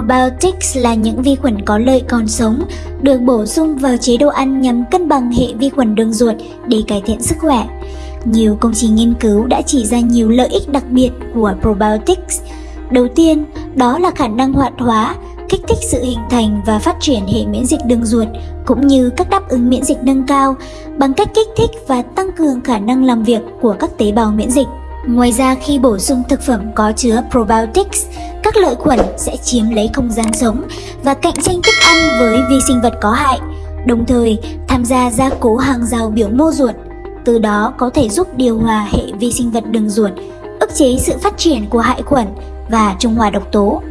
Probiotics là những vi khuẩn có lợi còn sống, được bổ sung vào chế độ ăn nhằm cân bằng hệ vi khuẩn đường ruột để cải thiện sức khỏe. Nhiều công trình nghiên cứu đã chỉ ra nhiều lợi ích đặc biệt của probiotics. Đầu tiên, đó là khả năng hoạt hóa, kích thích sự hình thành và phát triển hệ miễn dịch đường ruột, cũng như các đáp ứng miễn dịch nâng cao bằng cách kích thích và tăng cường khả năng làm việc của các tế bào miễn dịch. Ngoài ra khi bổ sung thực phẩm có chứa probiotics, các lợi khuẩn sẽ chiếm lấy không gian sống và cạnh tranh thức ăn với vi sinh vật có hại, đồng thời tham gia gia cố hàng rào biểu mô ruột, từ đó có thể giúp điều hòa hệ vi sinh vật đường ruột, ức chế sự phát triển của hại khuẩn và trung hòa độc tố.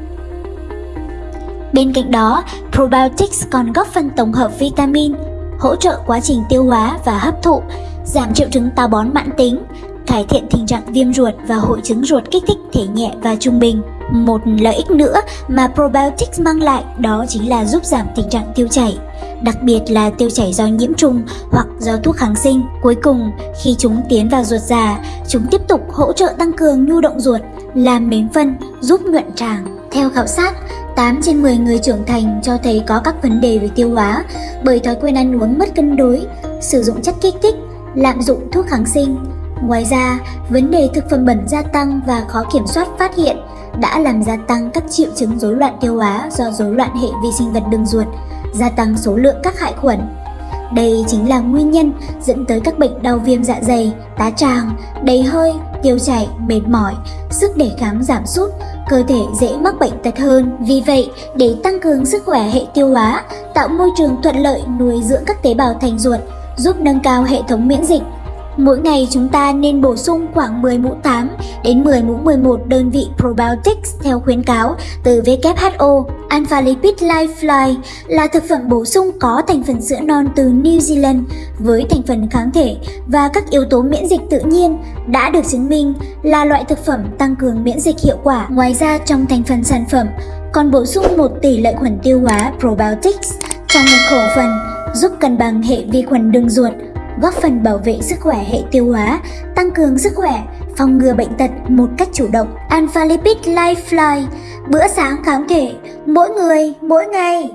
Bên cạnh đó, probiotics còn góp phần tổng hợp vitamin, hỗ trợ quá trình tiêu hóa và hấp thụ, giảm triệu chứng táo bón mãn tính, cải thiện tình trạng viêm ruột và hội chứng ruột kích thích thể nhẹ và trung bình. Một lợi ích nữa mà probiotics mang lại đó chính là giúp giảm tình trạng tiêu chảy, đặc biệt là tiêu chảy do nhiễm trùng hoặc do thuốc kháng sinh. Cuối cùng, khi chúng tiến vào ruột già, chúng tiếp tục hỗ trợ tăng cường nhu động ruột, làm mềm phân, giúp nhuận tràng. Theo khảo sát, 8 trên 10 người trưởng thành cho thấy có các vấn đề về tiêu hóa bởi thói quen ăn uống mất cân đối, sử dụng chất kích thích, lạm dụng thuốc kháng sinh. Ngoài ra, vấn đề thực phẩm bẩn gia tăng và khó kiểm soát phát hiện đã làm gia tăng các triệu chứng rối loạn tiêu hóa do rối loạn hệ vi sinh vật đường ruột, gia tăng số lượng các hại khuẩn. Đây chính là nguyên nhân dẫn tới các bệnh đau viêm dạ dày, tá tràng, đầy hơi, tiêu chảy, mệt mỏi, sức đề kháng giảm sút, cơ thể dễ mắc bệnh tật hơn. Vì vậy, để tăng cường sức khỏe hệ tiêu hóa, tạo môi trường thuận lợi nuôi dưỡng các tế bào thành ruột, giúp nâng cao hệ thống miễn dịch, Mỗi ngày chúng ta nên bổ sung khoảng 10 mũ 8 đến 10 mũ 11 đơn vị probiotics theo khuyến cáo từ WHO. Alpha Lipid Lifeline là thực phẩm bổ sung có thành phần sữa non từ New Zealand với thành phần kháng thể và các yếu tố miễn dịch tự nhiên đã được chứng minh là loại thực phẩm tăng cường miễn dịch hiệu quả. Ngoài ra, trong thành phần sản phẩm còn bổ sung một tỷ lệ khuẩn tiêu hóa probiotics trong một khẩu phần giúp cân bằng hệ vi khuẩn đường ruột góp phần bảo vệ sức khỏe hệ tiêu hóa, tăng cường sức khỏe, phòng ngừa bệnh tật một cách chủ động. Alpha Lipid Lifeline, bữa sáng kháng thể, mỗi người, mỗi ngày.